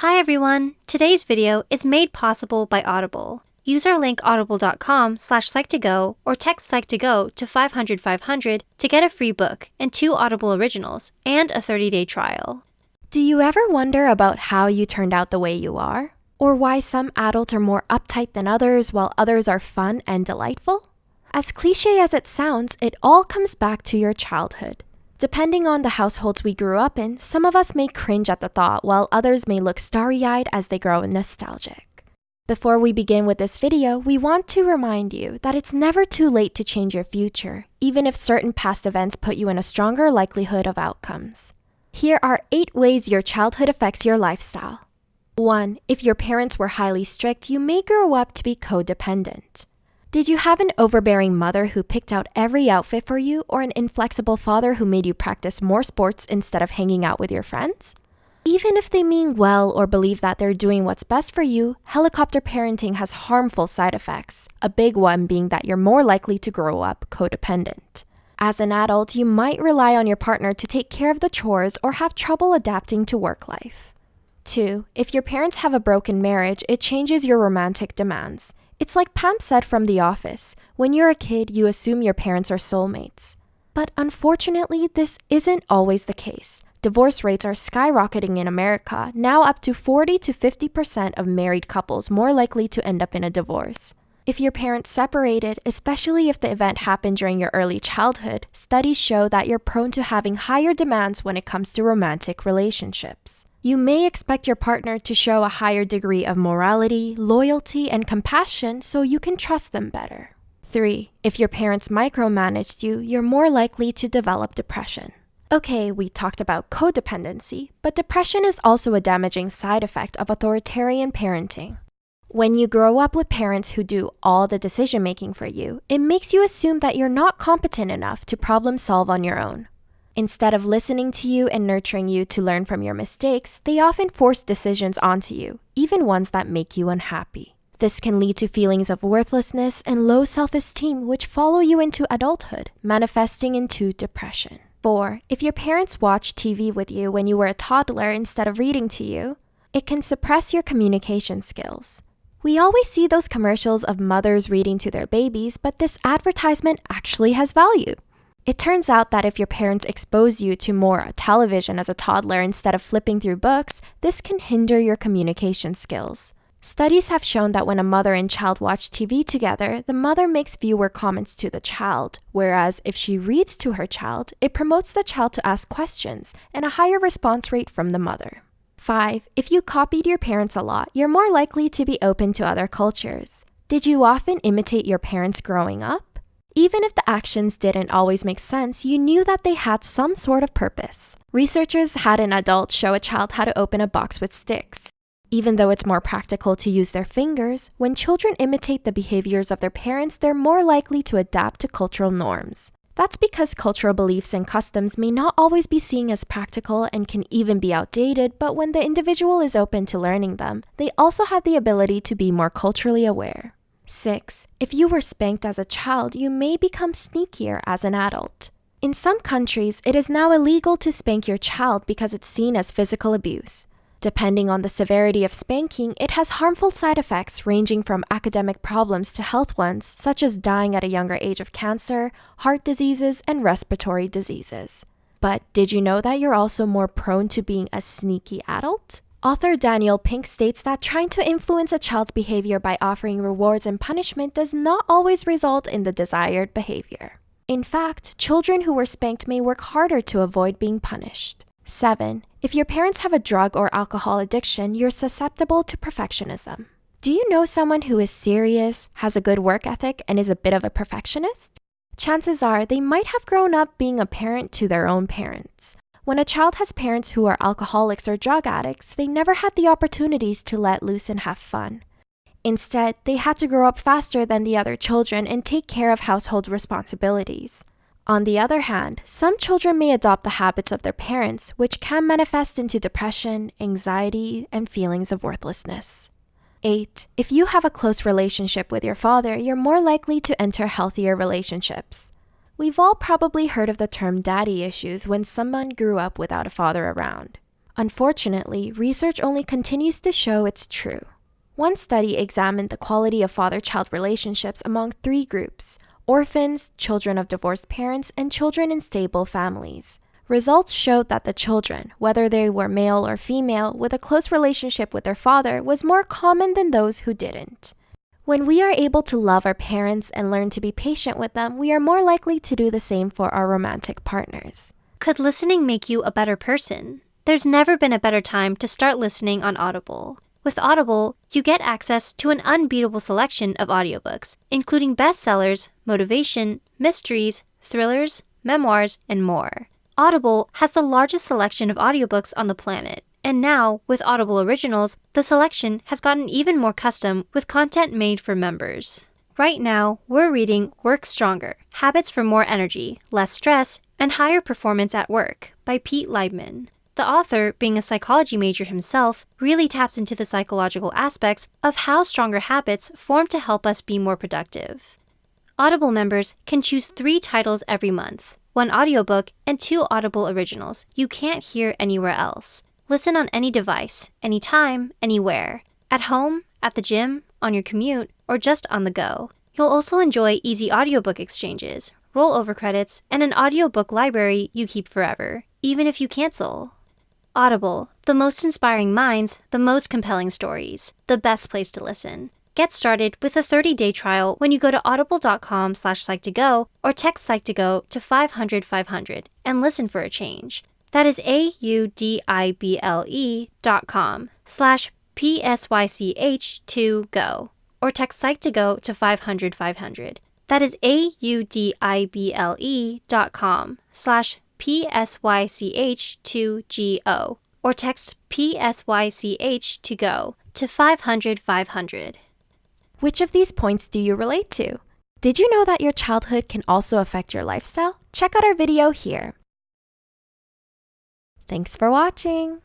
Hi everyone! Today's video is made possible by Audible. Use our link audible.com slash psych2go or text psych2go to 500 500 to get a free book and two Audible originals and a 30-day trial. Do you ever wonder about how you turned out the way you are? Or why some adults are more uptight than others while others are fun and delightful? As cliche as it sounds, it all comes back to your childhood. Depending on the households we grew up in, some of us may cringe at the thought while others may look starry-eyed as they grow nostalgic. Before we begin with this video, we want to remind you that it's never too late to change your future, even if certain past events put you in a stronger likelihood of outcomes. Here are 8 ways your childhood affects your lifestyle. 1. If your parents were highly strict, you may grow up to be codependent. Did you have an overbearing mother who picked out every outfit for you, or an inflexible father who made you practice more sports instead of hanging out with your friends? Even if they mean well or believe that they're doing what's best for you, helicopter parenting has harmful side effects, a big one being that you're more likely to grow up codependent. As an adult, you might rely on your partner to take care of the chores or have trouble adapting to work life. 2. If your parents have a broken marriage, it changes your romantic demands. It's like Pam said from The Office when you're a kid, you assume your parents are soulmates. But unfortunately, this isn't always the case. Divorce rates are skyrocketing in America, now up to 40 to 50% of married couples more likely to end up in a divorce. If your parents separated, especially if the event happened during your early childhood, studies show that you're prone to having higher demands when it comes to romantic relationships. You may expect your partner to show a higher degree of morality, loyalty, and compassion so you can trust them better. 3. If your parents micromanaged you, you're more likely to develop depression. Okay, we talked about codependency, but depression is also a damaging side effect of authoritarian parenting. When you grow up with parents who do all the decision making for you, it makes you assume that you're not competent enough to problem solve on your own. Instead of listening to you and nurturing you to learn from your mistakes, they often force decisions onto you, even ones that make you unhappy. This can lead to feelings of worthlessness and low self esteem, which follow you into adulthood, manifesting into depression. 4. If your parents watched TV with you when you were a toddler instead of reading to you, it can suppress your communication skills. We always see those commercials of mothers reading to their babies, but this advertisement actually has value. It turns out that if your parents expose you to more television as a toddler instead of flipping through books, this can hinder your communication skills. Studies have shown that when a mother and child watch TV together, the mother makes fewer comments to the child, whereas if she reads to her child, it promotes the child to ask questions and a higher response rate from the mother. 5. If you copied your parents a lot, you're more likely to be open to other cultures. Did you often imitate your parents growing up? Even if the actions didn't always make sense, you knew that they had some sort of purpose. Researchers had an adult show a child how to open a box with sticks. Even though it's more practical to use their fingers, when children imitate the behaviors of their parents, they're more likely to adapt to cultural norms. That's because cultural beliefs and customs may not always be seen as practical and can even be outdated, but when the individual is open to learning them, they also have the ability to be more culturally aware. 6. If you were spanked as a child, you may become sneakier as an adult. In some countries, it is now illegal to spank your child because it's seen as physical abuse. Depending on the severity of spanking, it has harmful side effects ranging from academic problems to health ones, such as dying at a younger age of cancer, heart diseases, and respiratory diseases. But did you know that you're also more prone to being a sneaky adult? Author Daniel Pink states that trying to influence a child's behavior by offering rewards and punishment does not always result in the desired behavior. In fact, children who were spanked may work harder to avoid being punished. 7. If your parents have a drug or alcohol addiction, you're susceptible to perfectionism. Do you know someone who is serious, has a good work ethic, and is a bit of a perfectionist? Chances are they might have grown up being a parent to their own parents. When a child has parents who are alcoholics or drug addicts, they never had the opportunities to let loose and have fun. Instead, they had to grow up faster than the other children and take care of household responsibilities. On the other hand, some children may adopt the habits of their parents, which can manifest into depression, anxiety, and feelings of worthlessness. 8. If you have a close relationship with your father, you're more likely to enter healthier relationships. We've all probably heard of the term daddy issues when someone grew up without a father around. Unfortunately, research only continues to show it's true. One study examined the quality of father child relationships among three groups orphans, children of divorced parents, and children in stable families. Results showed that the children, whether they were male or female, with a close relationship with their father was more common than those who didn't. When we are able to love our parents and learn to be patient with them, we are more likely to do the same for our romantic partners. Could listening make you a better person? There's never been a better time to start listening on Audible. With Audible, you get access to an unbeatable selection of audiobooks, including bestsellers, motivation, mysteries, thrillers, memoirs, and more. Audible has the largest selection of audiobooks on the planet. And now, with Audible Originals, the selection has gotten even more custom with content made for members. Right now, we're reading Work Stronger Habits for More Energy, Less Stress, and Higher Performance at Work by Pete Leibman. The author, being a psychology major himself, really taps into the psychological aspects of how stronger habits form to help us be more productive. Audible members can choose three titles every month one audiobook and two Audible originals you can't hear anywhere else. Listen on any device, anytime, anywhere. At home, at the gym, on your commute, or just on the go. You'll also enjoy easy audiobook exchanges, rollover credits, and an audiobook library you keep forever, even if you cancel. Audible, the most inspiring minds, the most compelling stories, the best place to listen. Get started with a 30-day trial when you go to audible.com slash psych2go or text psych2go to 500 500 and listen for a change. That is A-U-D-I-B-L-E dot com slash P-S-Y-C-H-2-GO or text psych2go to 500 500. That is A-U-D-I-B-L-E dot com slash P-S-Y-C-H-2-G-O or text P-S-Y-C-H to go to 500 500. Which of these points do you relate to? Did you know that your childhood can also affect your lifestyle? Check out our video here. Thanks for watching!